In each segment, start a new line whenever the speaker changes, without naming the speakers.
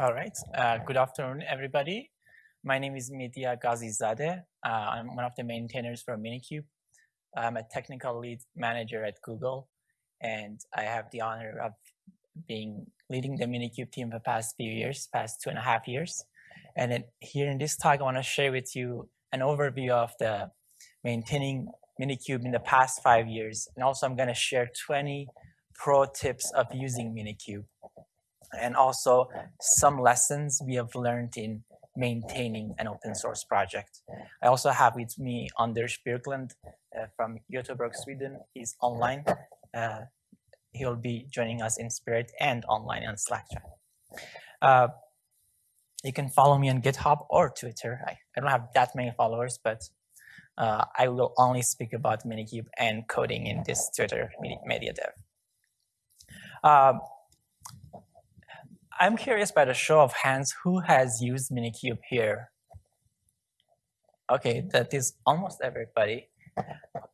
All right. Uh, good afternoon, everybody. My name is Medya Ghazizadeh. Uh, I'm one of the maintainers for Minikube. I'm a technical lead manager at Google, and I have the honor of being leading the Minikube team for the past few years, past two and a half years. And here in this talk, I want to share with you an overview of the maintaining Minikube in the past five years. And also I'm going to share 20 pro tips of using Minikube. And also some lessons we have learned in maintaining an open source project. I also have with me Anders Björklund uh, from Göteborg, Sweden. He's online. Uh, he'll be joining us in spirit and online on Slack chat. Uh, you can follow me on GitHub or Twitter. I, I don't have that many followers, but uh, I will only speak about Minikube and coding in this Twitter media dev. Um, I'm curious by the show of hands, who has used Minikube here? Okay, that is almost everybody.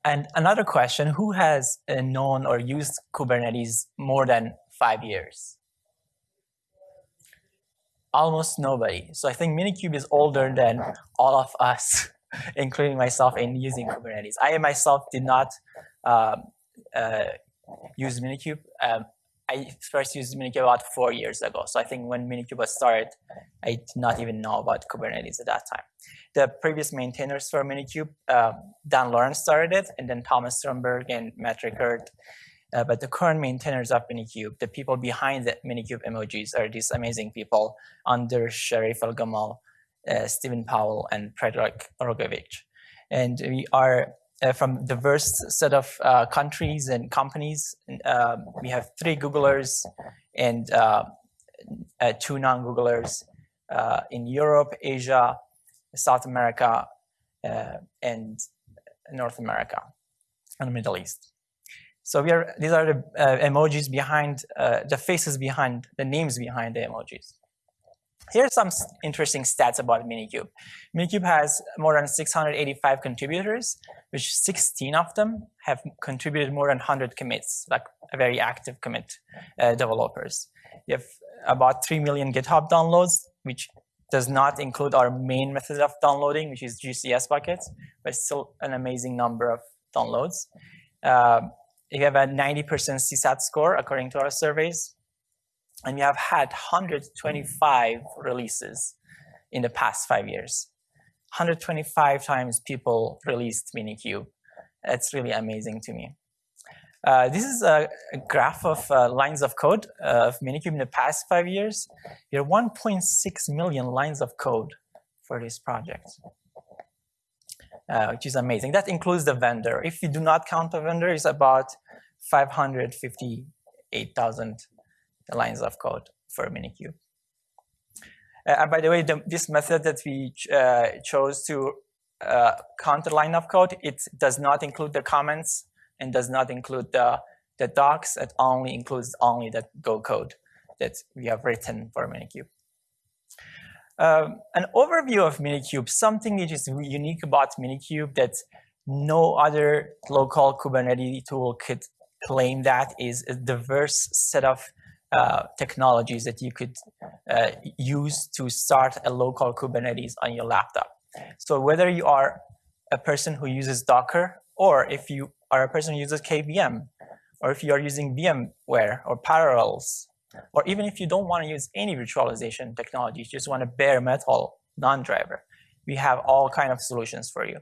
And another question, who has uh, known or used Kubernetes more than five years? Almost nobody. So I think Minikube is older than all of us, including myself in using Kubernetes. I myself did not uh, uh, use Minikube. Um, I first used Minikube about four years ago. So I think when Minikube started, I did not even know about Kubernetes at that time. The previous maintainers for Minikube, uh, Dan Lorenc started it, and then Thomas Stromberg and Matt Rickard. Uh, but the current maintainers of Minikube, the people behind the Minikube emojis are these amazing people, Anders Sharif Elgamal, uh, Steven Powell, and Predrag Rogovic. And we are uh, from diverse set of uh, countries and companies. Uh, we have three Googlers and uh, uh, two non-Googlers uh, in Europe, Asia, South America, and North America, and the Middle East. So we are, these are the emojis behind, the faces behind, the names behind the emojis. Here are some interesting stats about Minikube. Minikube has more than 685 contributors, which 16 of them have contributed more than 100 commits, like a very active commit uh, developers. You have about 3 million GitHub downloads, which does not include our main method of downloading, which is GCS buckets, but still an amazing number of downloads. Uh, you have a 90% CSAT score according to our surveys and we have had 125 releases in the past five years. 125 times people released Minikube. That's really amazing to me. Uh, this is a, a graph of uh, lines of code uh, of Minikube in the past five years. There are 1.6 million lines of code for this project, uh, which is amazing. That includes the vendor. If you do not count the vendor, it's about 558,000 lines of code for Minikube. Uh, and by the way, the, this method that we ch uh, chose to uh, count the line of code, it does not include the comments and does not include the, the docs. It only includes only the Go code that we have written for Minikube. Um, an overview of Minikube, something which is unique about Minikube that no other local Kubernetes tool could claim that is a diverse set of uh, technologies that you could uh, use to start a local Kubernetes on your laptop. So whether you are a person who uses Docker, or if you are a person who uses KVM, or if you are using VMware or Parallels, or even if you don't want to use any virtualization technology, you just want a bare metal non-driver, we have all kind of solutions for you.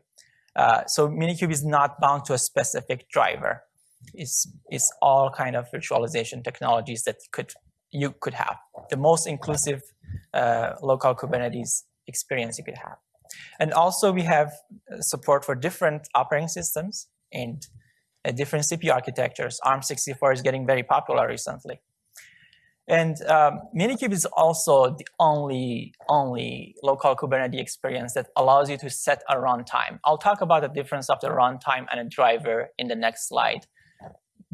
Uh, so Minikube is not bound to a specific driver is is all kind of virtualization technologies that could you could have the most inclusive uh, local Kubernetes experience you could have. And also we have uh, support for different operating systems and uh, different CPU architectures. ARM64 is getting very popular recently. And um, Minikube is also the only, only local Kubernetes experience that allows you to set a runtime. I'll talk about the difference of the runtime and a driver in the next slide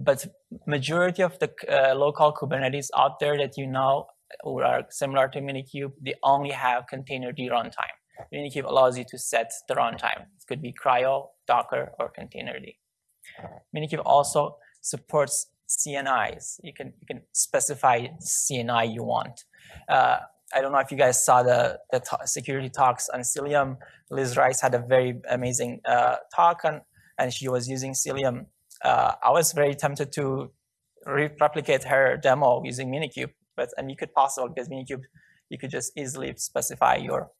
but majority of the uh, local Kubernetes out there that you know or are similar to Minikube, they only have containerd runtime. Minikube allows you to set the runtime. It could be CRI-O, Docker, or containerd. Minikube also supports CNIs. You can, you can specify CNI you want. Uh, I don't know if you guys saw the, the security talks on Cilium. Liz Rice had a very amazing uh, talk on, and she was using Cilium. Uh, I was very tempted to re replicate her demo using Minikube, but and you could possible because Minikube, you could just easily specify your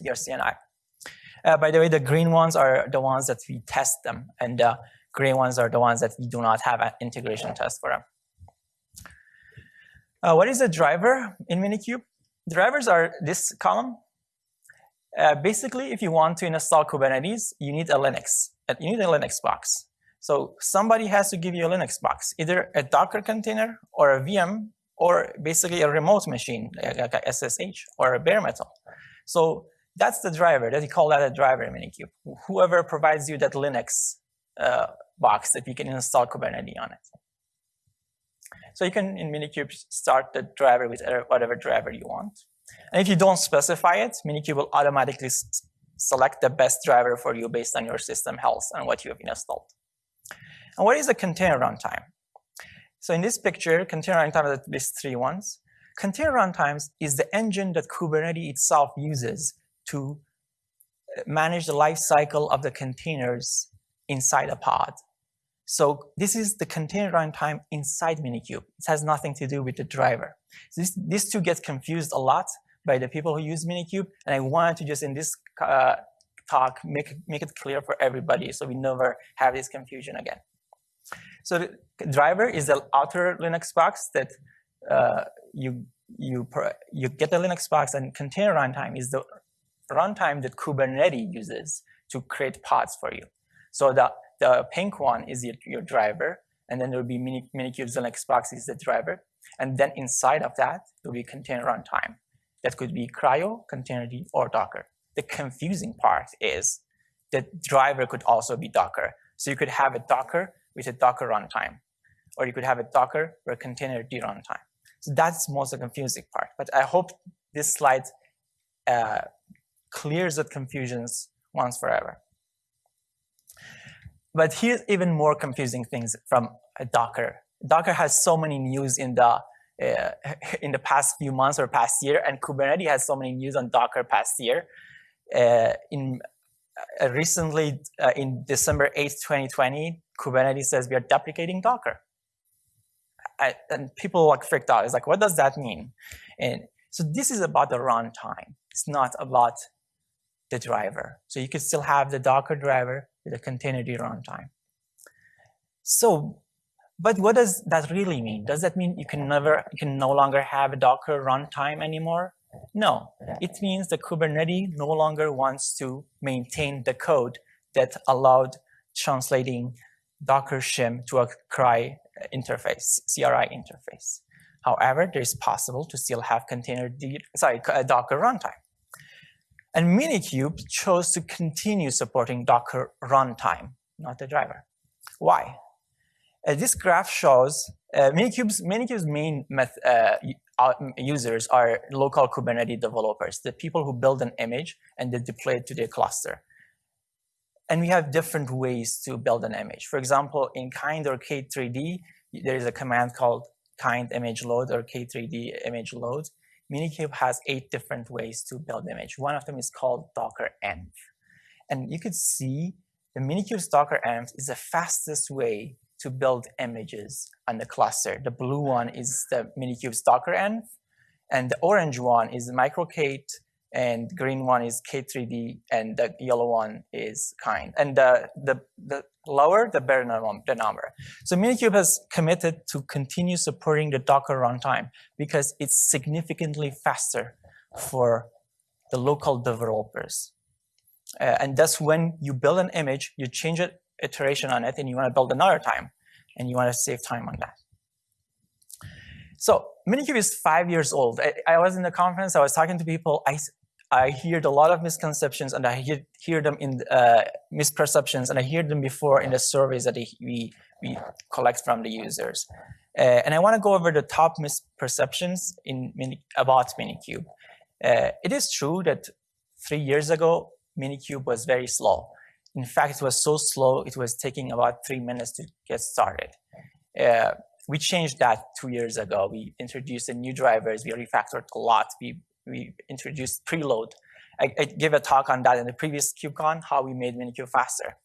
your CNI. Uh, by the way, the green ones are the ones that we test them, and the gray ones are the ones that we do not have an integration test for them. Uh, what is a driver in Minikube? Drivers are this column. Uh, basically, if you want to install Kubernetes, you need a Linux. You need a Linux box. So somebody has to give you a Linux box, either a Docker container or a VM or basically a remote machine like a SSH or a bare metal. So that's the driver. That you call that a driver in Minikube. Whoever provides you that Linux uh, box that you can install Kubernetes on it. So you can, in Minikube, start the driver with whatever driver you want. And if you don't specify it, Minikube will automatically select the best driver for you based on your system health and what you have installed. And what is the container runtime? So in this picture, container runtime lists three ones. Container runtimes is the engine that Kubernetes itself uses to uh, manage the life cycle of the containers inside a pod. So this is the container runtime inside Minikube. It has nothing to do with the driver. This, these two get confused a lot by the people who use Minikube, and I wanted to just in this uh, talk make, make it clear for everybody so we never have this confusion again. So the driver is the outer Linux box that uh, you, you, you get the Linux box and container runtime is the runtime that Kubernetes uses to create pods for you. So the the pink one is your, your driver, and then there will be Mini, Minikube's Linux box is the driver. And then inside of that, there will be container runtime. That could be CRI-O, Containerd, or Docker. The confusing part is that driver could also be Docker. So you could have a Docker with a Docker runtime, or you could have a Docker or a Containerd runtime. So that's most of the confusing part. But I hope this slide uh, clears the confusions once forever. But here's even more confusing things from Docker. Docker has so many news in the uh, in the past few months or past year, and Kubernetes has so many news on Docker past year. Uh, in uh, recently, uh, in December 8, 2020, Kubernetes says we are deprecating Docker. I, and people like freaked out. It's like, what does that mean? And so this is about the runtime. It's not about the driver. So you could still have the Docker driver with a containerd runtime. So, but what does that really mean? Does that mean you can never, you can no longer have a Docker runtime anymore? No, it means the Kubernetes no longer wants to maintain the code that allowed translating Docker shim to a CRI interface, CRI interface. However, it is possible to still have container, sorry, Docker runtime. And Minikube chose to continue supporting Docker runtime, not the driver. Why? Uh, this graph shows uh, Minikube's, Minikube's main uh, users are local Kubernetes developers, the people who build an image and they deploy it to their cluster. And we have different ways to build an image. For example, in Kind or K3D, there is a command called kind image load or K3D image load. Minikube has eight different ways to build image. One of them is called Docker Env. And you could see the Minikube's Docker Env is the fastest way to build images on the cluster. The blue one is the Minikube's Docker Env, and the orange one is the MicroK8 and green one is K3D, and the yellow one is kind. And the, the, the lower, the better the number. So Minikube has committed to continue supporting the Docker runtime because it's significantly faster for the local developers. Uh, and that's when you build an image, you change an iteration on it, and you want to build another time, and you want to save time on that. So Minikube is five years old. I, I, was in the conference, I was talking to people, I, I heard a lot of misconceptions and I hear, hear them in uh, misperceptions and I hear them before in the surveys that we, we collect from the users. Uh, and I want to go over the top misperceptions in Mini, about Minikube. Uh, it is true that three years ago, Minikube was very slow. In fact, it was so slow, it was taking about three minutes to get started. Uh, we changed that two years ago. We introduced the new drivers. We refactored a lot. We, we introduced preload. I, I gave a talk on that in the previous KubeCon, how we made Minikube faster.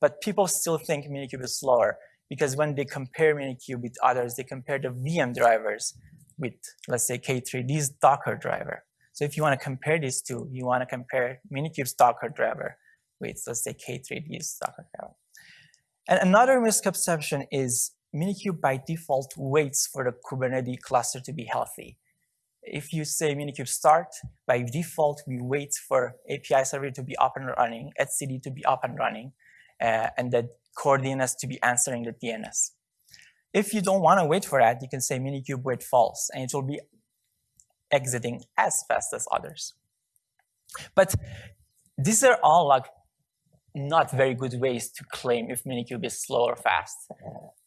But people still think Minikube is slower because when they compare Minikube with others, they compare the VM drivers with, let's say, K3D's Docker driver. So if you want to compare these two, you want to compare Minikube's Docker driver with, let's say, K3D's Docker driver. And another misconception is Minikube by default waits for the Kubernetes cluster to be healthy. If you say Minikube start, by default, we wait for API server to be up and running, etcd to be up and running, uh, and the core DNS to be answering the DNS. If you don't want to wait for that, you can say Minikube wait false, and it will be exiting as fast as others. But these are all like not very good ways to claim if Minikube is slow or fast.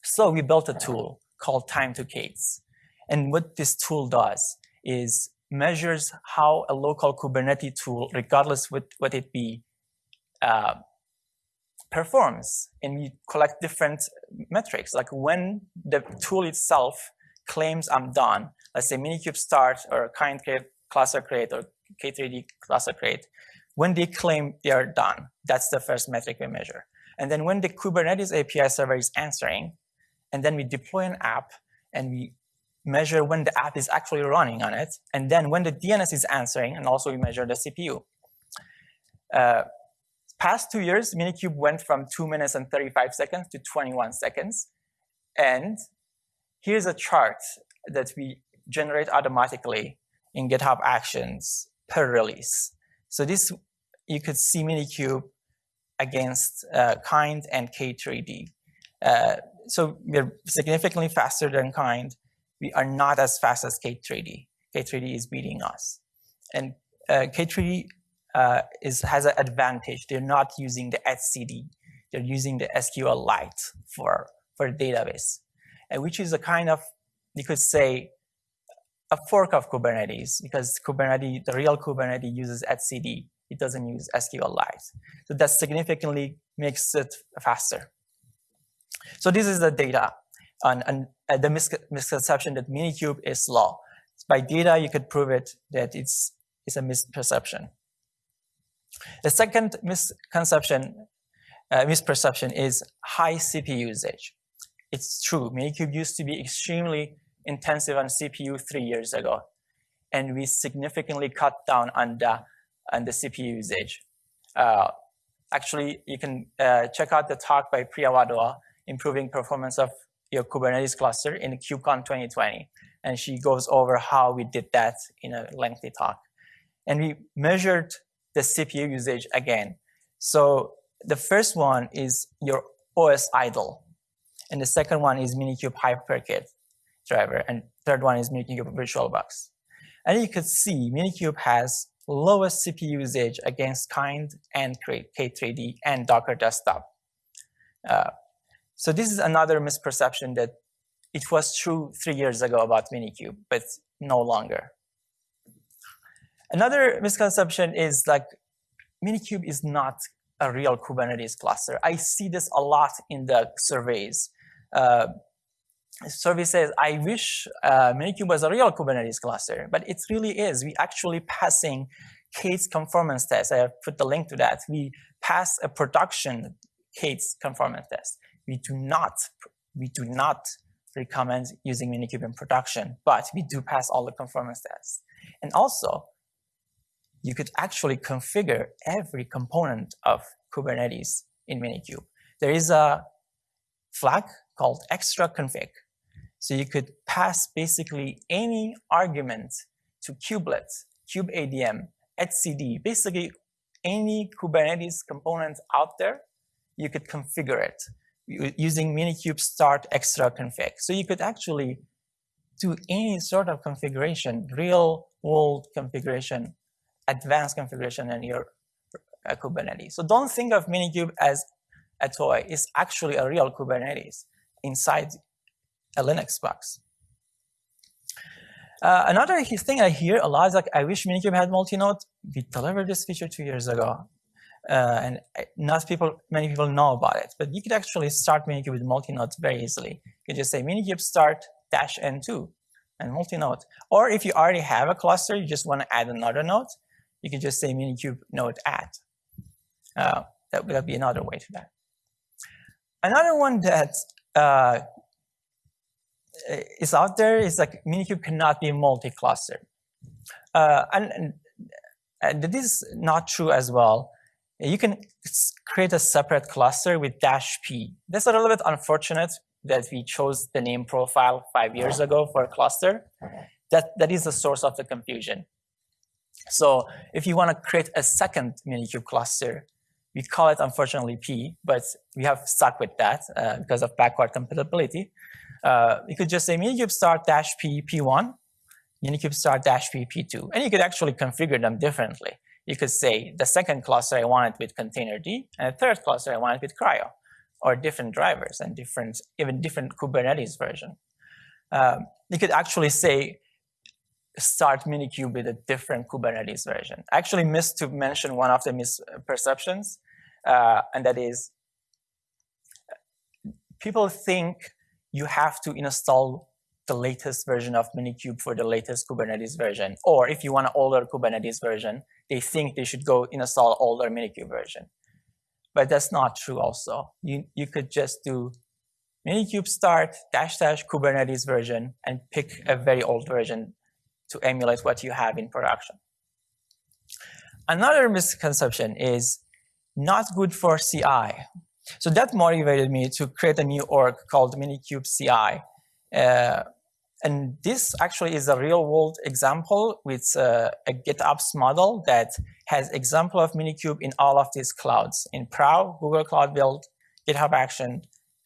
So we built a tool called time to k8s. And what this tool does is measures how a local Kubernetes tool, regardless what, what it be, uh, performs. And we collect different metrics, like when the tool itself claims I'm done, let's say Minikube start or kind create, cluster create, or K3D cluster create, when they claim they are done, that's the first metric we measure. And then when the Kubernetes API server is answering, and then we deploy an app and we measure when the app is actually running on it, and then when the DNS is answering, and also we measure the CPU. Uh, past two years, Minikube went from 2 minutes and 35 seconds to 21 seconds. And here's a chart that we generate automatically in GitHub Actions per release. So this, you could see Minikube against uh, Kind and K3D. Uh, so we're significantly faster than Kind. We are not as fast as K3D. K3D is beating us. And uh, K3D uh, is, has an advantage. They're not using the etcd. They're using the SQLite for, for database, and which is a kind of, you could say, a fork of Kubernetes because Kubernetes, the real Kubernetes uses etcd. It doesn't use SQLite. So that significantly makes it faster. So this is the data and, and uh, the mis misconception that Minikube is slow. By data, you could prove it that it's, it's a misperception. The second misconception, uh, misperception is high CPU usage. It's true, Minikube used to be extremely intensive on CPU three years ago. And we significantly cut down on the, on the CPU usage. Uh, actually, you can uh, check out the talk by Priya Wadhwa, Improving Performance of Your Kubernetes Cluster in KubeCon 2020. And she goes over how we did that in a lengthy talk. And we measured the CPU usage again. So the first one is your OS idle. And the second one is Minikube HyperKit driver, and third one is Minikube VirtualBox. And you could see Minikube has lowest CPU usage against Kind and K3D and Docker Desktop. Uh, so this is another misperception that it was true three years ago about Minikube, but no longer. Another misconception is like Minikube is not a real Kubernetes cluster. I see this a lot in the surveys. Uh, survey says, I wish uh, Minikube was a real Kubernetes cluster, but it really is. We actually passing k8s conformance test. I have put the link to that. We pass a production k8s conformance test. We do not, we do not recommend using Minikube in production, but we do pass all the conformance tests. And also, you could actually configure every component of Kubernetes in Minikube. There is a flag called extra config. So you could pass basically any argument to kubelet, kubeadm, etcd, basically any Kubernetes component out there, you could configure it using Minikube start extra config. So you could actually do any sort of configuration, real world configuration, advanced configuration in your uh, Kubernetes. So don't think of Minikube as a toy. It's actually a real Kubernetes inside a Linux box. Uh, another thing I hear a lot is like, I wish Minikube had multi-node. We delivered this feature two years ago. uh, and uh, not people, many people know about it, but you could actually start Minikube with multi-node very easily. You could just say Minikube start dash N2 and multi-node. Or if you already have a cluster, you just want to add another node, you could just say Minikube node add. Uh, that would be another way to that. Another one that uh, is out there is like Minikube cannot be multi-cluster. Uh, and, and this is not true as well. You can create a separate cluster with dash P. That's a little bit unfortunate that we chose the name profile five years ago for a cluster. That, that is the source of the confusion. So if you want to create a second Minikube cluster, we call it unfortunately P, but we have stuck with that uh, because of backward compatibility. Uh, you could just say Minikube start dash P P1, Minikube start dash P P2, and you could actually configure them differently. You could say the second cluster I want it with D, and the third cluster I want it with CRI-O, or different drivers and different, even different Kubernetes version. Um, you could actually say start Minikube with a different Kubernetes version. I actually missed to mention one of the misperceptions, uh, and that is people think you have to install the latest version of Minikube for the latest Kubernetes version. Or if you want an older Kubernetes version, they think they should go install older Minikube version. But that's not true also. You, you could just do Minikube start dash dash Kubernetes version and pick a very old version to emulate what you have in production. Another misconception is not good for CI. So that motivated me to create a new org called Minikube CI. Uh, and this actually is a real world example with uh, a GitOps model that has example of Minikube in all of these clouds, in Prow, Google Cloud Build, GitHub Action,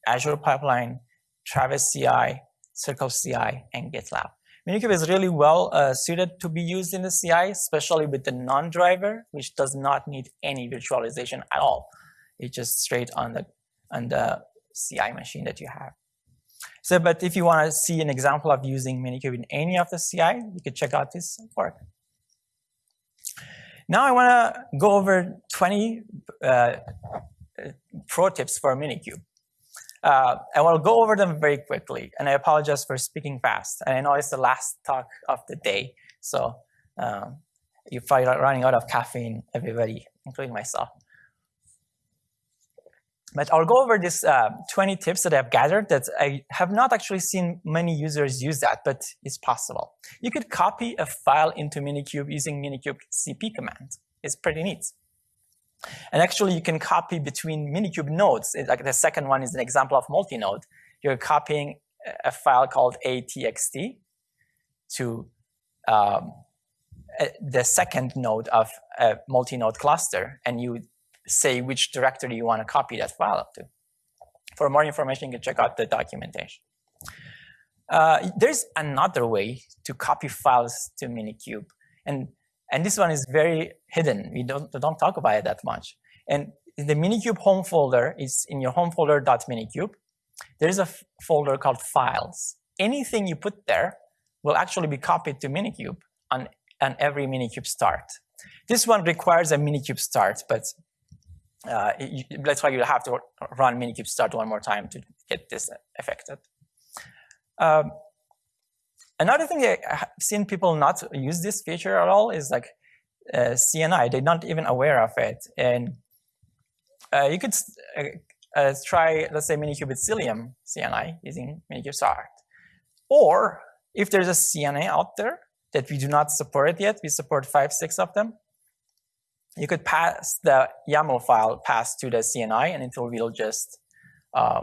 Azure Pipeline, Travis CI, Circle CI, and GitLab. Minikube is really well uh, suited to be used in the CI, especially with the non-driver, which does not need any virtualization at all. It's just straight on the, on the CI machine that you have. So, but if you want to see an example of using Minikube in any of the CI, you can check out this work. Now I want to go over 20 uh, pro tips for Minikube. Uh, I will go over them very quickly, and I apologize for speaking fast. And I know it's the last talk of the day, so um, you're probably running out of caffeine, everybody, including myself. But I'll go over these uh, 20 tips that I've gathered that I have not actually seen many users use that, but it's possible. You could copy a file into Minikube using Minikube cp command. It's pretty neat. And actually, you can copy between Minikube nodes. Like the second one is an example of multi-node. You're copying a file called atxt to um, the second node of a multi-node cluster, and you say which directory you want to copy that file up to. For more information, you can check out the documentation. Uh, there's another way to copy files to Minikube. And and this one is very hidden. We don't, don't talk about it that much. And the Minikube home folder is in your home folder .minikube. There's a folder called files. Anything you put there will actually be copied to Minikube on, on every Minikube start. This one requires a Minikube start, but uh, you, that's why you have to run Minikube start one more time to get this affected. Um, Another thing I've seen people not use this feature at all is like uh, CNI. They're not even aware of it. And uh, you could uh, uh, try, let's say, Minikube with Cilium CNI using Minikube Start. Or if there's a CNI out there that we do not support yet, we support five, six of them, you could pass the YAML file pass to the CNI and it will just uh,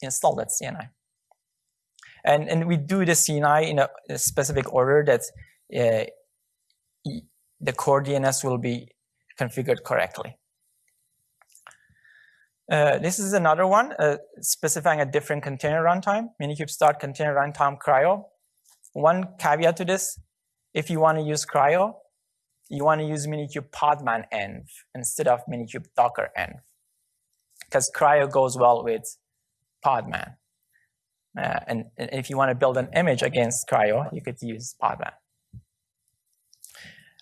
install that CNI. And, and we do the CNI in a, a specific order that uh, the core DNS will be configured correctly. Uh, this is another one, uh, specifying a different container runtime, Minikube start container runtime CRI-O. One caveat to this, if you want to use CRI-O, you want to use Minikube podman env instead of Minikube docker env. Because CRI-O goes well with podman. Uh, and, and, if you want to build an image against CRI-O, you could use Podman.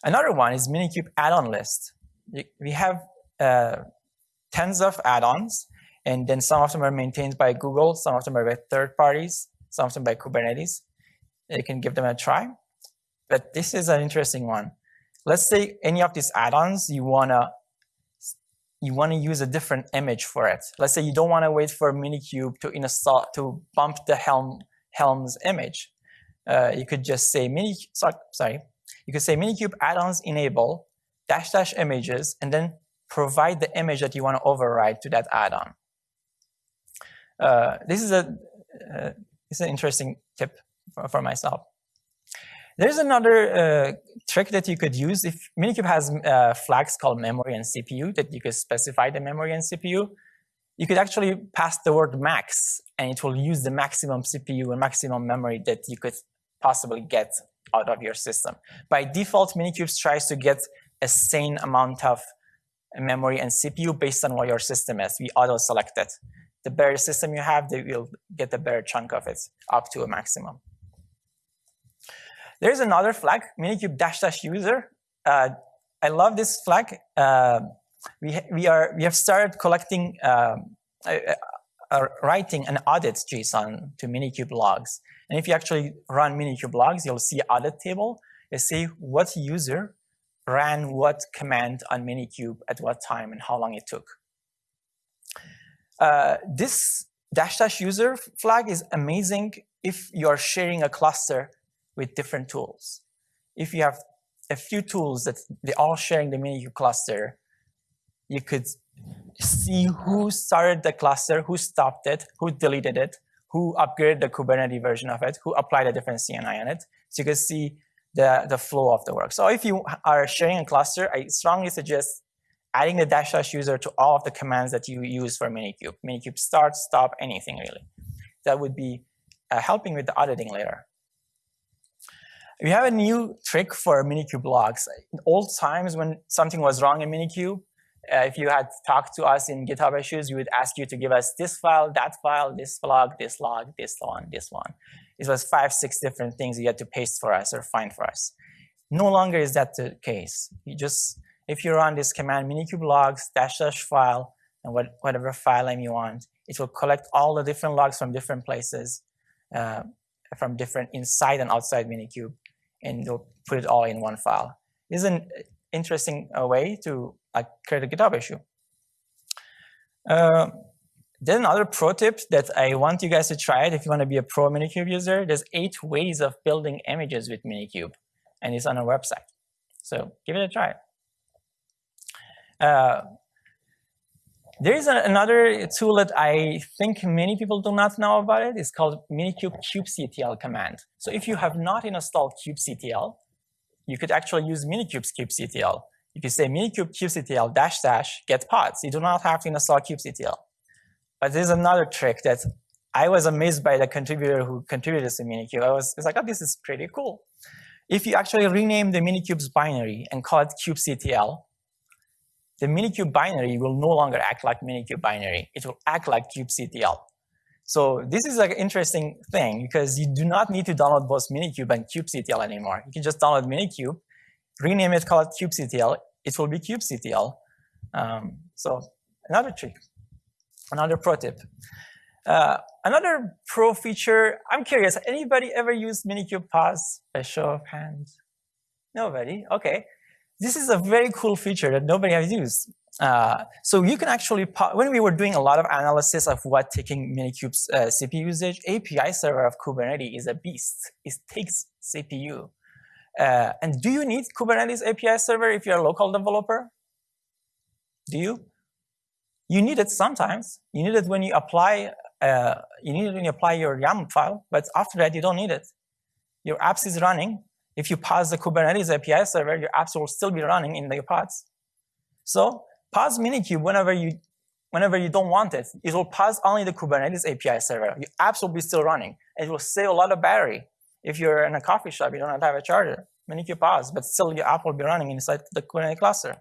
Another one is Minikube add-on list. we have uh, tens of add-ons, and then some of them are maintained by Google, some of them are by third parties, some of them by Kubernetes. You can give them a try. But this is an interesting one. Let's say any of these add-ons you wanna you want to use a different image for it. Let's say you don't want to wait for Minikube to install to bump the Helm Helm's image. Uh, you could just say mini sorry, sorry. You could say Minikube add-ons enable dash dash images and then provide the image that you want to override to that add-on. Uh, this is a uh, this is an interesting tip for, for myself. There's another uh, trick that you could use. If Minikube has uh, flags called memory and CPU that you could specify the memory and CPU, you could actually pass the word max and it will use the maximum CPU and maximum memory that you could possibly get out of your system. By default, Minikube tries to get a sane amount of memory and CPU based on what your system is. We auto-select it. The better system you have, they will get a better chunk of it up to a maximum. There's another flag, minikube dash dash user. Uh, I love this flag. Uh, we, we, are, we have started collecting, um, uh, uh, writing an audit JSON to minikube logs. And if you actually run minikube logs, you'll see audit table. You see what user ran what command on minikube at what time and how long it took. Uh, this dash dash user flag is amazing if you are sharing a cluster with different tools. If you have a few tools that they're all sharing the Minikube cluster, you could see who started the cluster, who stopped it, who deleted it, who upgraded the Kubernetes version of it, who applied a different CNI on it. So you can see the, the flow of the work. So if you are sharing a cluster, I strongly suggest adding the dash dash user to all of the commands that you use for Minikube. Minikube start, stop, anything really. That would be uh, helping with the auditing later. We have a new trick for Minikube logs. In old times when something was wrong in Minikube, uh, if you had talked to us in GitHub issues, we would ask you to give us this file, that file, this log, this log, this one, this one. It was five, six different things you had to paste for us or find for us. No longer is that the case. You just, if you run this command minikube logs dash dash file and what, whatever file name you want, it will collect all the different logs from different places, uh, from different inside and outside minikube, and you'll put it all in one file. Is an interesting uh, way to uh, create a GitHub issue. Uh, another pro tip that I want you guys to try it if you want to be a pro Minikube user. There's eight ways of building images with Minikube, and it's on our website. So give it a try. Uh, there is a, another tool that I think many people do not know about it. It's called Minikube kubectl command. So if you have not installed kubectl, you could actually use Minikube's kubectl. If you could say Minikube kubectl dash dash get pods. You do not have to install kubectl. But there's another trick that I was amazed by the contributor who contributed to Minikube. I was, was like, oh, this is pretty cool. If you actually rename the Minikube's binary and call it kubectl, the Minikube binary will no longer act like Minikube binary. It will act like kubectl. So this is an interesting thing because you do not need to download both Minikube and kubectl anymore. You can just download Minikube, rename it, call it kubectl. It will be kubectl. Um, so another trick, another pro tip. Uh, another pro feature, I'm curious, anybody ever used Minikube pause? A show of hands. Nobody, okay this is a very cool feature that nobody has used. Uh, so you can actually, when we were doing a lot of analysis of what taking Minikube's uh, CPU usage, API server of Kubernetes is a beast. It takes CPU. Uh, and do you need Kubernetes API server if you're a local developer? Do you? You need it sometimes. You need it when you apply, uh, you need it when you apply your YAML file, but after that you don't need it. Your apps is running, if you pause the Kubernetes API server, your apps will still be running in your pods. So pause Minikube whenever you, whenever you don't want it. It will pause only the Kubernetes API server. Your apps will be still running. It will save a lot of battery. If you're in a coffee shop, you don't have a charger. Minikube pause, but still your app will be running inside the Kubernetes cluster.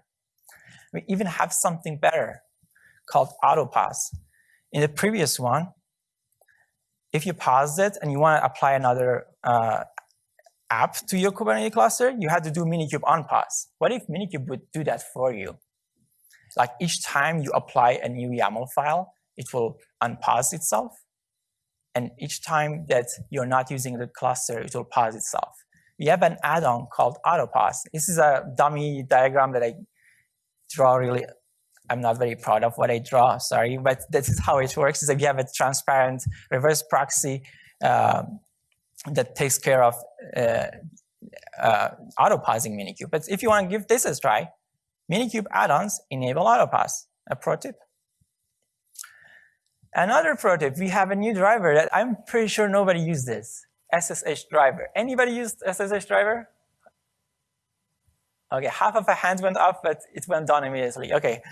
We even have something better called auto pause. In the previous one, if you pause it and you want to apply another uh, app to your Kubernetes cluster, you had to do Minikube unpause. What if Minikube would do that for you? like each time you apply a new YAML file, it will unpause itself. And each time that you're not using the cluster, it will pause itself. We have an add-on called AutoPause. This is a dummy diagram that I draw really, I'm not very proud of what I draw, sorry, but this is how it works, is that we have a transparent reverse proxy um, that takes care of uh, uh, auto-pausing Minikube. But if you want to give this a try, Minikube add-ons enable auto-pause, a pro tip. Another pro tip, we have a new driver that I'm pretty sure nobody used this, SSH driver. Anybody used SSH driver? Okay, half of a hand went up, but it went down immediately. Okay,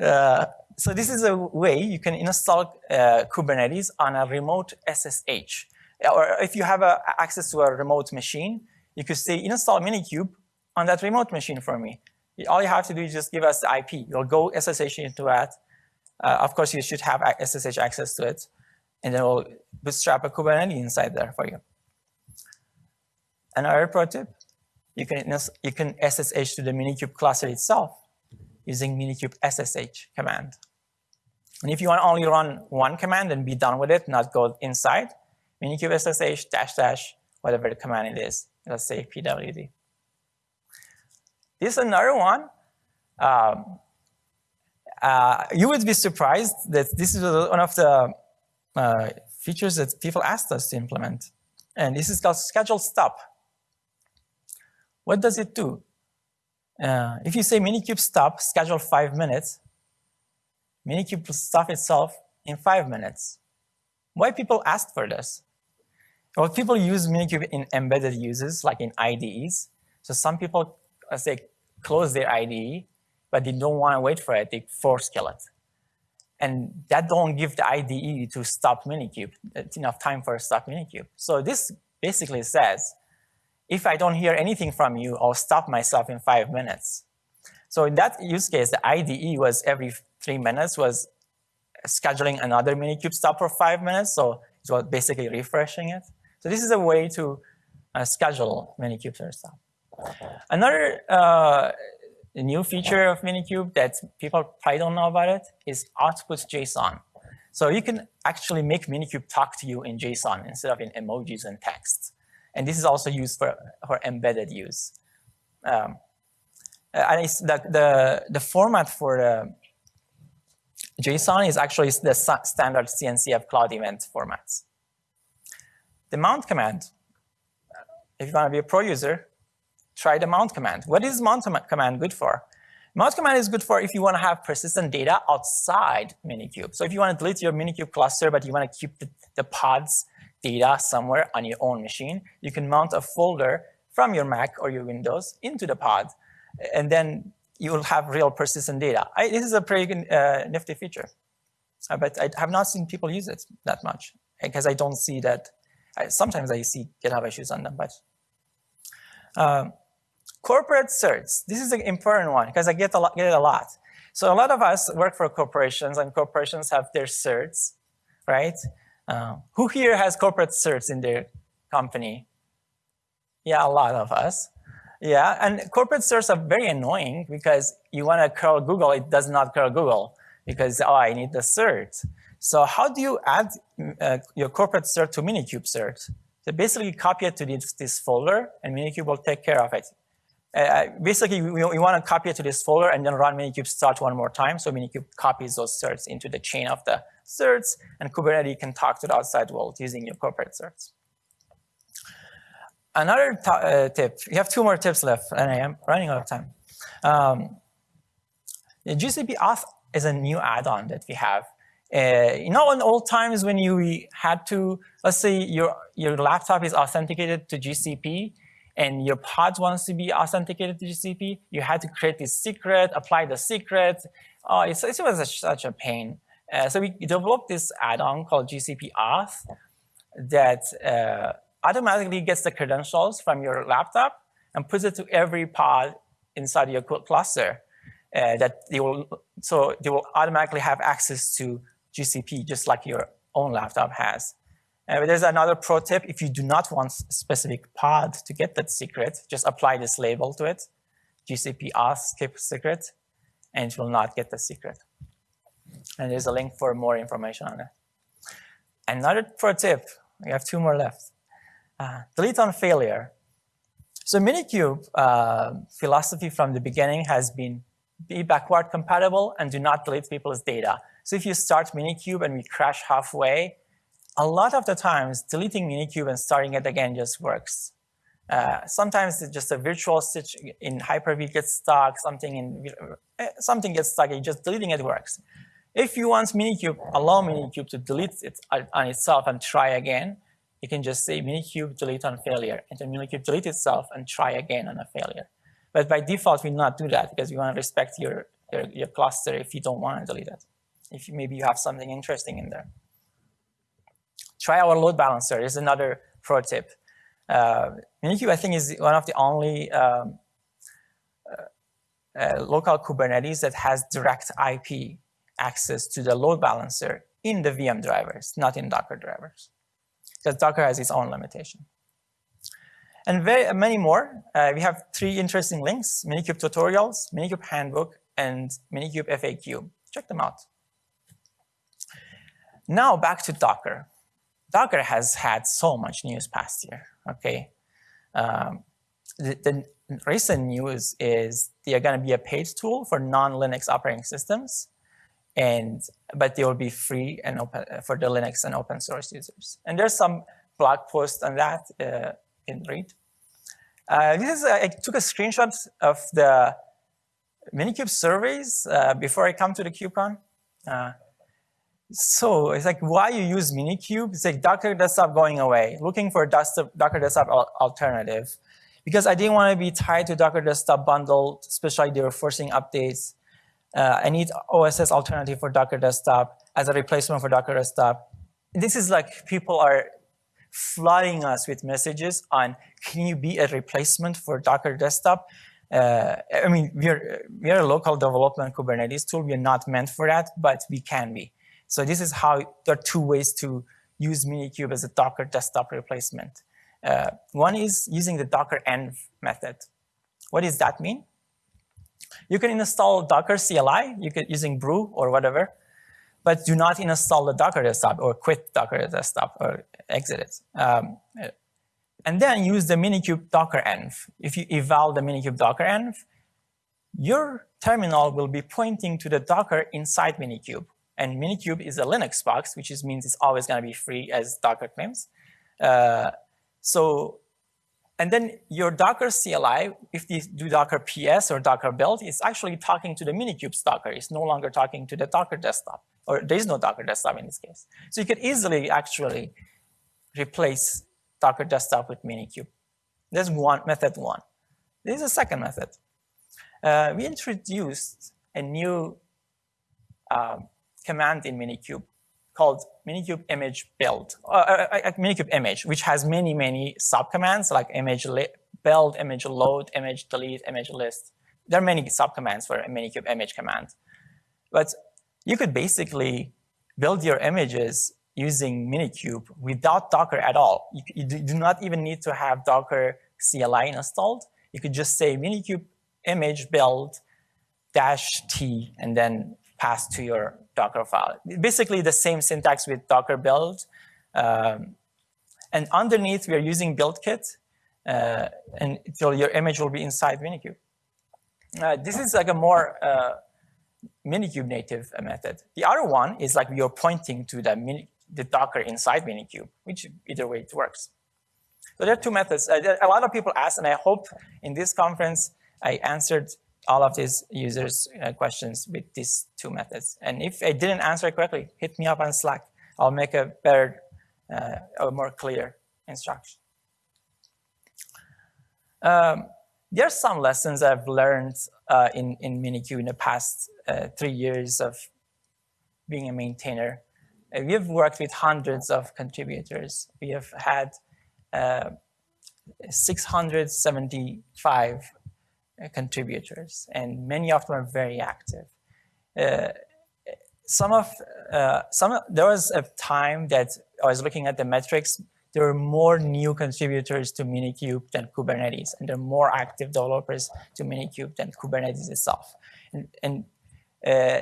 uh, so this is a way you can install uh, Kubernetes on a remote SSH. Or if you have uh, access to a remote machine, you could say install Minikube on that remote machine for me. All you have to do is just give us the IP. You'll go SSH into that. Uh, of course, you should have SSH access to it. And then we'll bootstrap a Kubernetes inside there for you. Another pro tip, you can, you can SSH to the Minikube cluster itself using Minikube SSH command. And if you want to only run one command and be done with it, not go inside, Minikube SSH dash dash, whatever the command it is, let's say pwd. This is another one. Um, uh, you would be surprised that this is one of the uh, features that people asked us to implement. And this is called schedule stop. What does it do? Uh, if you say Minikube stop, schedule five minutes, Minikube will stop itself in five minutes. Why people asked for this? Well, people use Minikube in embedded uses, like in IDEs. So some people as they close their IDE, but they don't want to wait for it, they force kill it. And that don't give the IDE to stop Minikube. It's enough time for stop Minikube. So this basically says, if I don't hear anything from you, I'll stop myself in five minutes. So in that use case, the IDE was every three minutes was scheduling another Minikube stop for five minutes. So it was basically refreshing it. So this is a way to uh, schedule Minikube stop. Another uh, new feature of Minikube that people probably don't know about it is output JSON. So you can actually make Minikube talk to you in JSON instead of in emojis and text. And this is also used for, for embedded use. Um, and the, the, the format for the JSON is actually the standard CNCF cloud event formats. The mount command, if you want to be a pro user, try the mount command. What is mount command good for? Mount command is good for if you want to have persistent data outside Minikube. So if you want to delete your Minikube cluster, but you want to keep the, the pod's data somewhere on your own machine, you can mount a folder from your Mac or your Windows into the pod. And then you will have real persistent data. I, this is a pretty uh, nifty feature. Uh, but I have not seen people use it that much because I don't see that. I, sometimes I see GitHub issues on them, but um, corporate certs. This is an important one because I get a, lot, get it a lot. So a lot of us work for corporations and corporations have their certs, right? Uh, who here has corporate certs in their company? Yeah, a lot of us. Yeah, and corporate certs are very annoying because you want to curl Google, it does not curl Google because, oh, I need the cert. So how do you add uh, your corporate cert to Minikube cert? So basically copy it to this, this folder and Minikube will take care of it. Uh, uh basically, we, we want to copy it to this folder and then run Minikube start one more time. So Minikube copies those certs into the chain of the certs and Kubernetes can talk to the outside world using your corporate certs. Another uh, tip, we have two more tips left and I am running out of time. Um, the GCP auth is a new add-on that we have. Uh, you know, in old times when you had to, let's say your, your laptop is authenticated to GCP and your pod wants to be authenticated to GCP, you had to create this secret, apply the secret. Oh, it's, it was a, such a pain. Uh, so we developed this add-on called GCP Auth that uh, automatically gets the credentials from your laptop and puts it to every pod inside your cluster. Uh, that they will, so they will automatically have access to GCP just like your own laptop has. Uh, there's another pro tip. If you do not want a specific pod to get that secret, just apply this label to it, GCP auth skip secret, and it will not get the secret. And there's a link for more information on it. Another pro tip, we have two more left. Uh, delete on failure. So Minikube uh, philosophy from the beginning has been be backward compatible and do not delete people's data. So if you start Minikube and we crash halfway, a lot of the times deleting Minikube and starting it again just works. Uh, sometimes it's just a virtual switch in Hyper-V gets stuck, something in uh, something gets stuck, and just deleting it works. If you want Minikube, allow Minikube to delete it on itself and try again, you can just say Minikube delete on failure, and then Minikube delete itself and try again on a failure. But by default, we not do that because we want to respect your, your, your cluster if you don't want to delete it. If you, maybe you have something interesting in there. Try our load balancer is another pro tip. Uh, Minikube, I think, is one of the only um, uh, uh, local Kubernetes that has direct IP access to the load balancer in the VM drivers, not in Docker drivers. Because Docker has its own limitation. And very, many more. Uh, we have three interesting links, Minikube tutorials, Minikube handbook, and Minikube FAQ. Check them out. Now back to Docker. Docker has had so much news past year, okay? Um, the, the, recent news is they are going to be a paid tool for non-Linux operating systems and but they will be free and open uh, for the Linux and open source users. And there's some blog post on that uh, can read. Uh, this is a, I took a screenshot of the Minikube surveys uh, before I come to the KubeCon. So it's like why you use Minikube? It's like Docker Desktop going away, looking for Docker Desktop alternative. Because I didn't want to be tied to Docker Desktop bundle, especially they were forcing updates uh, I need OSS alternative for Docker Desktop as a replacement for Docker Desktop. This is like people are flooding us with messages on, can you be a replacement for Docker Desktop? Uh, I mean, we're, we're a local development Kubernetes tool. We're not meant for that, but we can be. So this is how, there are two ways to use Minikube as a Docker Desktop replacement. Uh, one is using the Docker env method. What does that mean? You can install Docker CLI you can, using brew or whatever, but do not install the Docker desktop or quit Docker desktop or exit it. Um, and then use the Minikube Docker env. If you eval the Minikube Docker env, your terminal will be pointing to the Docker inside Minikube. And Minikube is a Linux box, which means it's always going to be free as Docker claims. Uh, so and then your Docker CLI, if you do Docker PS or Docker build, it's actually talking to the Minikube's Docker. It's no longer talking to the Docker desktop, or there is no Docker desktop in this case. So you could easily actually replace Docker desktop with Minikube. There's one method one. This is a second method. Uh, we introduced a new uh, command in Minikube called Minikube image build, uh, uh, uh, uh Minikube image, which has many, many subcommands like image build, image load, image delete, image list. There are many subcommands for a Minikube image command. But you could basically build your images using Minikube without Docker at all. You, you do not even need to have Docker CLI installed. You could just say Minikube image build dash T and then pass to your Docker file. Basically the same syntax with Docker build. Um, and underneath, we are using BuildKit, uh, and so your image will be inside Minikube. Uh, this is like a more uh, Minikube native method. The other one is like you're pointing to the, mini, the Docker inside Minikube, which either way it works. So there are two methods. Uh, a lot of people ask, and I hope in this conference I answered all of these users' uh, questions with these two methods. And if I didn't answer correctly, hit me up on Slack. I'll make a better, uh, a more clear instruction. Um, there are some lessons I've learned uh, in, in Minikube in the past uh, three years of being a maintainer. Uh, we have worked with hundreds of contributors. We have had uh, 675 uh, contributors, and many of them are very active. Uh, some of uh, some there was a time that I was looking at the metrics. There were more new contributors to Minikube than Kubernetes, and there are more active developers to Minikube than Kubernetes itself. And, and uh,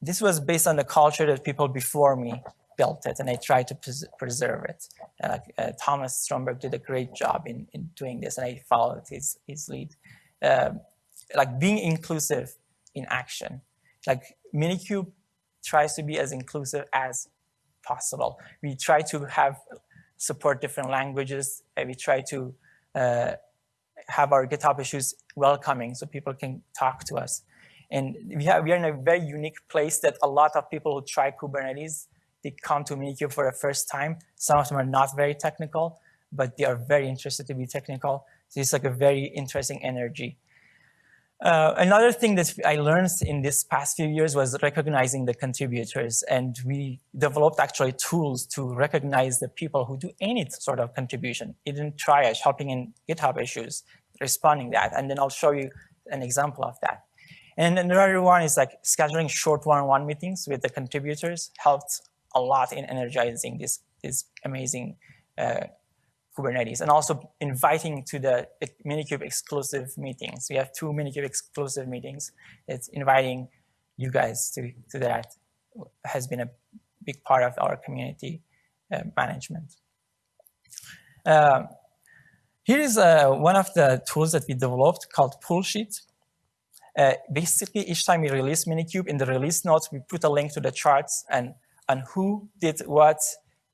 this was based on the culture that people before me built it, and I tried to pres preserve it. Uh, Thomas Stromberg did a great job in, in doing this, and I followed his, his lead. Um, like being inclusive in action. Like Minikube tries to be as inclusive as possible. We try to have support different languages. And we try to uh, have our GitHub issues welcoming so people can talk to us. And we, have, we are in a very unique place that a lot of people who try Kubernetes, they come to Minikube for the first time. Some of them are not very technical, but they are very interested to be technical. So it's like a very interesting energy. Uh, another thing that I learned in this past few years was recognizing the contributors. And we developed actually tools to recognize the people who do any sort of contribution, even triage, helping in GitHub issues, responding that. And then I'll show you an example of that. And another one is like scheduling short one-on-one -on -one meetings with the contributors helped a lot in energizing this, this amazing uh, Kubernetes and also inviting to the Minikube exclusive meetings. We have two Minikube exclusive meetings. It's inviting you guys to, to that has been a big part of our community uh, management. Uh, here is uh, one of the tools that we developed called Pullsheet. Uh, basically, each time we release Minikube, in the release notes, we put a link to the charts and, and who did what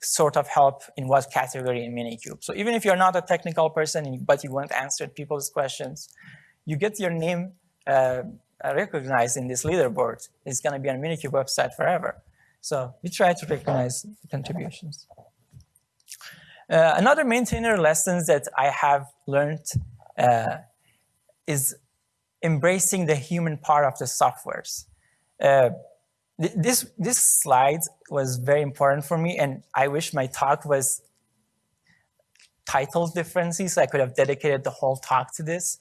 sort of help in what category in Minikube. So even if you're not a technical person, but you want to answer people's questions, you get your name uh, recognized in this leaderboard. It's going to be on Minikube website forever. So we try to recognize contributions. Uh, another maintainer lessons that I have learned uh, is embracing the human part of the softwares. This this slide was very important for me, and I wish my talk was titled differently, so I could have dedicated the whole talk to this.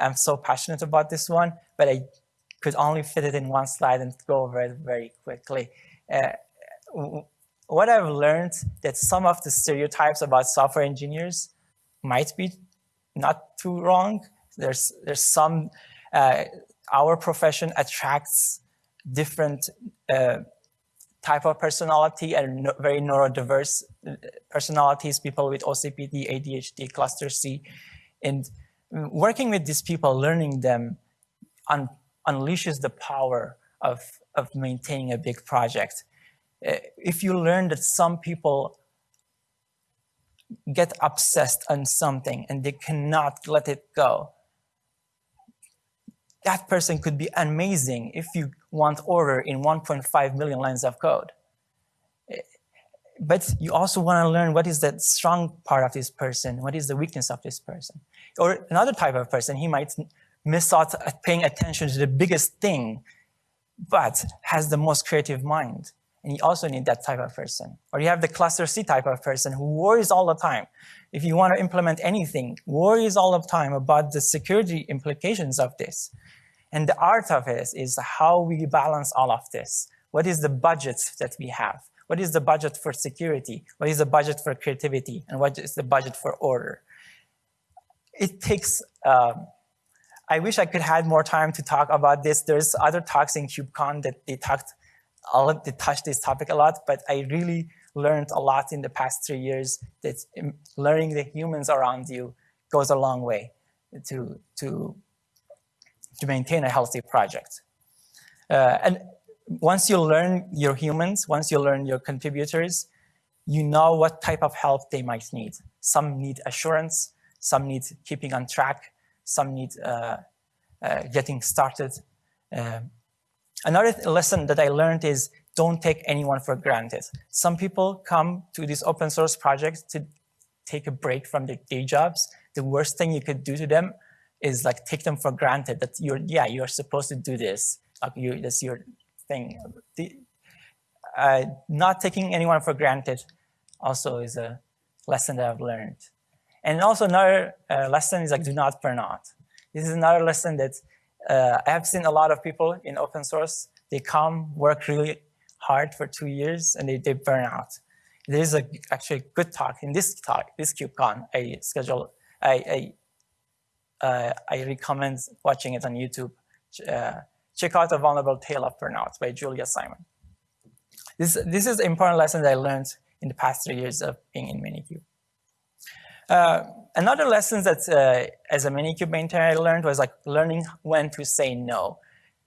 I'm so passionate about this one, but I could only fit it in one slide and go over it very quickly. Uh, what I've learned that some of the stereotypes about software engineers might be not too wrong. There's there's some uh, our profession attracts different uh, type of personality and no, very neurodiverse uh, personalities, people with OCPD, ADHD, cluster C. And working with these people, learning them un unleashes the power of, of maintaining a big project. Uh, if you learn that some people get obsessed on something and they cannot let it go, that person could be amazing if you want order in 1.5 million lines of code. But you also want to learn what is the strong part of this person, what is the weakness of this person. Or another type of person, he might miss out paying attention to the biggest thing, but has the most creative mind. And you also need that type of person. Or you have the cluster C type of person who worries all the time. If you want to implement anything, worries all the time about the security implications of this. And the art of it is how we balance all of this. What is the budget that we have? What is the budget for security? What is the budget for creativity? And what is the budget for order? It takes, um, I wish I could have more time to talk about this. There's other talks in KubeCon that they talked, they touched this topic a lot, but I really learned a lot in the past three years that learning the humans around you goes a long way to, to to maintain a healthy project. Uh, and once you learn your humans, once you learn your contributors, you know what type of help they might need. Some need assurance, some need keeping on track, some need uh, uh, getting started. Um, another lesson that I learned is don't take anyone for granted. Some people come to these open source projects to take a break from their day jobs. The worst thing you could do to them is like take them for granted that you're, yeah, you're supposed to do this. Like you, that's your thing. The, uh, not taking anyone for granted also is a lesson that I've learned. And also another uh, lesson is like do not burn out. This is another lesson that uh, I have seen a lot of people in open source. They come, work really hard for two years, and they, they burn out. There is a, actually a good talk in this talk, this KubeCon. I schedule, I, I uh, I recommend watching it on YouTube. Uh, check out The Vulnerable Tale of Burnout by Julia Simon. This, this is an important lesson that I learned in the past three years of being in Minikube. Uh, another lesson that uh, as a Minikube maintainer I learned was like learning when to say no.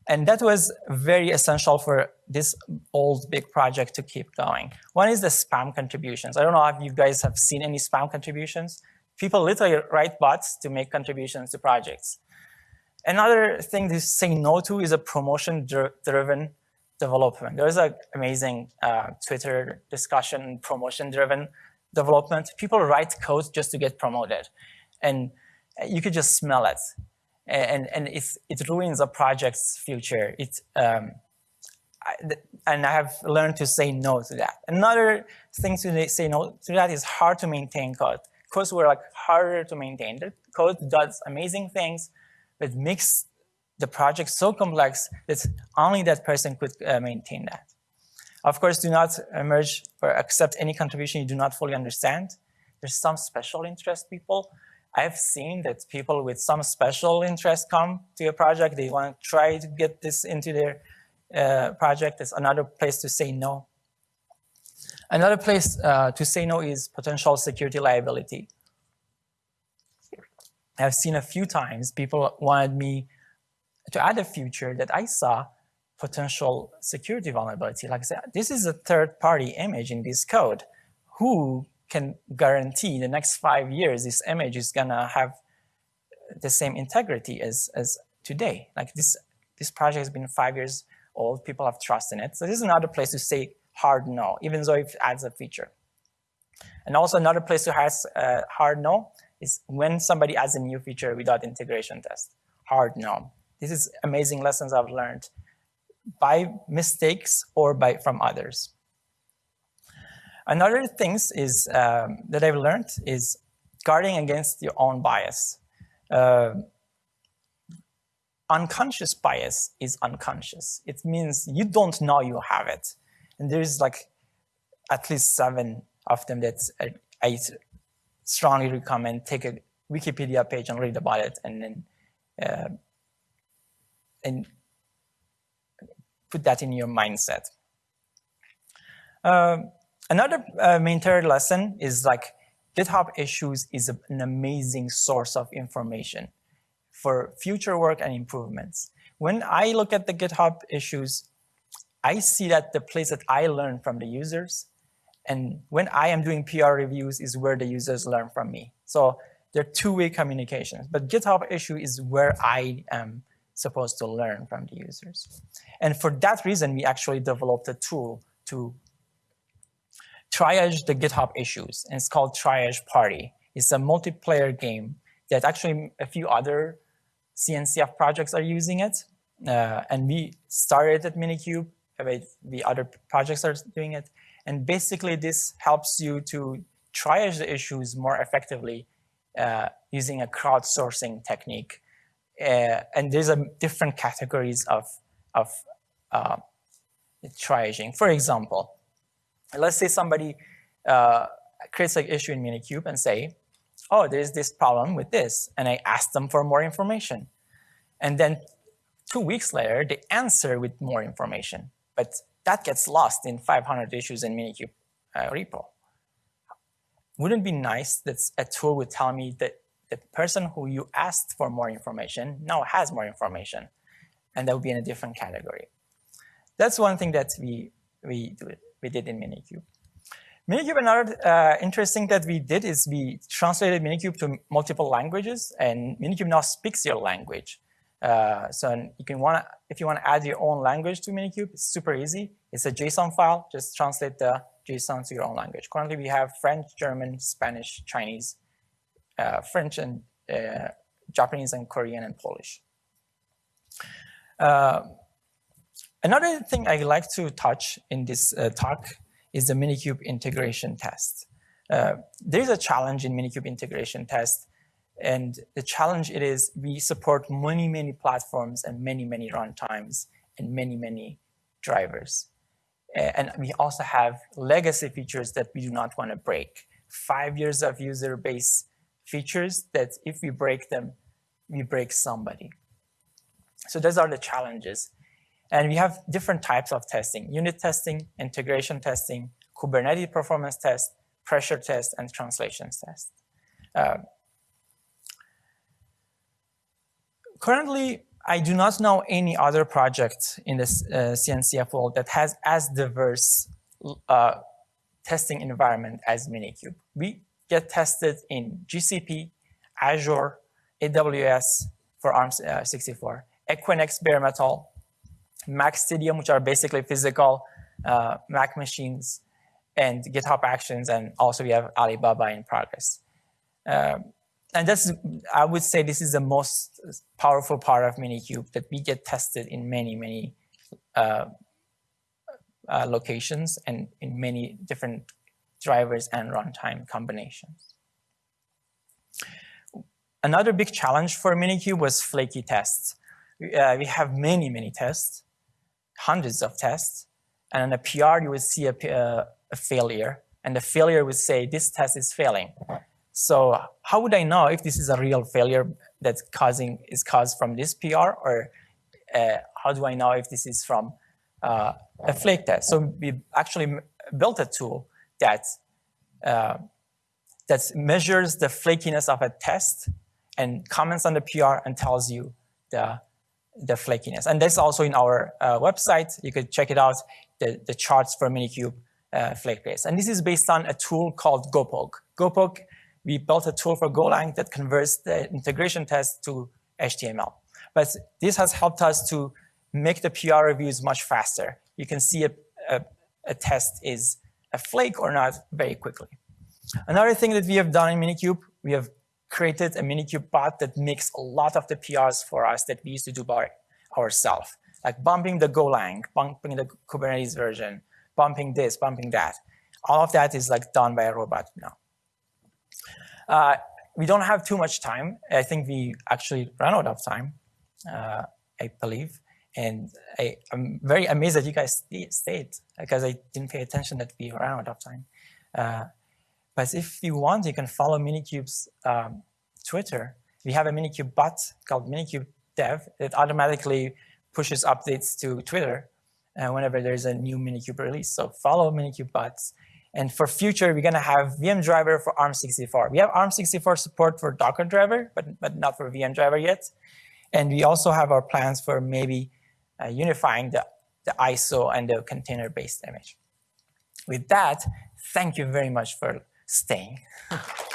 And that was very essential for this old big project to keep going. One is the spam contributions. I don't know if you guys have seen any spam contributions. People literally write bots to make contributions to projects. Another thing to say no to is a promotion-driven development. There's an amazing uh, Twitter discussion, promotion-driven development. People write code just to get promoted. And you could just smell it and and it ruins a project's future. It um, I, and I have learned to say no to that. Another thing to say no to that is hard to maintain code. Codes were like harder to maintain. The code does amazing things, but makes the project so complex that only that person could uh, maintain that. Of course, do not merge or accept any contribution you do not fully understand. There's some special interest people I've seen that people with some special interest come to a project. They want to try to get this into their uh, project. It's another place to say no. Another place uh, to say no is potential security liability. I've seen a few times people wanted me to add a feature that I saw potential security vulnerability. Like I said, this is a third party image in this code. Who can guarantee the next five years this image is gonna have the same integrity as, as today. Like this, this project has been five years old, people have trust in it. So this is another place to say hard no, even though it adds a feature. And also another place to have uh, hard no is when somebody adds a new feature without integration test. Hard no. This is amazing lessons I've learned by mistakes or by from others. Another things is um, that I've learned is guarding against your own bias. Uh, unconscious bias is unconscious. It means you don't know you have it. And there's like at least seven of them that I strongly recommend take a Wikipedia page and read about it and then uh, and put that in your mindset. Um, Another uh, main third lesson is like GitHub issues is an amazing source of information for future work and improvements. When I look at the GitHub issues, I see that the place that I learn from the users and when I am doing PR reviews is where the users learn from me. So they're two-way communications, but GitHub issue is where I am supposed to learn from the users. And for that reason, we actually developed a tool to triage the GitHub issues, and it's called Triage Party. It's a multiplayer game that actually a few other CNCF projects are using it. Uh, and we started at Minikube, the other projects are doing it. And basically this helps you to triage the issues more effectively uh, using a crowdsourcing technique. Uh, and there's a different categories of, of uh, triaging. For example, let's say somebody uh, creates an issue in Minikube and say, oh, there's this problem with this. And I ask them for more information. And then two weeks later, they answer with more information. But that gets lost in 500 issues in Minikube uh, repo. Wouldn't it be nice that a tool would tell me that the person who you asked for more information now has more information, and that would be in a different category. That's one thing that we, we we did in Minikube. Minikube, another uh, interesting that we did is we translated Minikube to multiple languages, and Minikube now speaks your language. Uh, so you can want if you want to add your own language to Minikube, it's super easy. It's a JSON file. Just translate the JSON to your own language. Currently, we have French, German, Spanish, Chinese, uh, French, and uh, Japanese, and Korean, and Polish. Uh, Another thing I like to touch in this uh, talk is the Minikube integration test. Uh, there's a challenge in Minikube integration test, and the challenge it is we support many, many platforms and many, many runtimes and many, many drivers. And we also have legacy features that we do not want to break. Five years of user base features that if we break them, we break somebody. So those are the challenges. And we have different types of testing, unit testing, integration testing, Kubernetes performance test, pressure test, and translations test. Uh, currently, I do not know any other project in the uh, CNCF world that has as diverse uh, testing environment as Minikube. We get tested in GCP, Azure, AWS for ARM64, Equinix bare metal, MacStadium, which are basically physical uh, Mac machines, and GitHub Actions, and also we have Alibaba in progress. Um, and that's, I would say this is the most powerful part of Minikube, that we get tested in many, many uh, uh, locations and in many different drivers and runtime combinations. Another big challenge for Minikube was flaky tests. Uh, we have many, many tests, hundreds of tests, and in a PR you would see a, uh, a failure, and the failure would say, this test is failing. So how would I know if this is a real failure that's causing is caused from this PR, or uh, how do I know if this is from uh, a flake test? So we actually built a tool that uh, that measures the flakiness of a test and comments on the PR and tells you the the flakiness. And that's also in our uh, website. You could check it out, the, the charts for Minikube uh, flake base. And this is based on a tool called Gopogh. Gopogh we built a tool for Golang that converts the integration test to HTML. But this has helped us to make the PR reviews much faster. You can see a, a, a test is a flake or not very quickly. Another thing that we have done in Minikube, we have created a Minikube bot that makes a lot of the PRs for us that we used to do by ourselves, like bumping the Golang, bumping the Kubernetes version, bumping this, bumping that. All of that is like done by a robot now. Uh, we don't have too much time. I think we actually ran out of time, uh, I believe. And I, am very amazed that you guys stayed because I didn't pay attention that we ran out of time. Uh, but if you want, you can follow Minikube's um, Twitter. We have a Minikube bot called Minikube Dev that automatically pushes updates to Twitter uh, whenever there's a new Minikube release. So follow Minikube bots. And for future, we're going to have VM driver for ARM64. We have ARM64 support for Docker driver, but, but not for VM driver yet. And we also have our plans for maybe uh, unifying the, the ISO and the container-based image. With that, thank you very much for staying.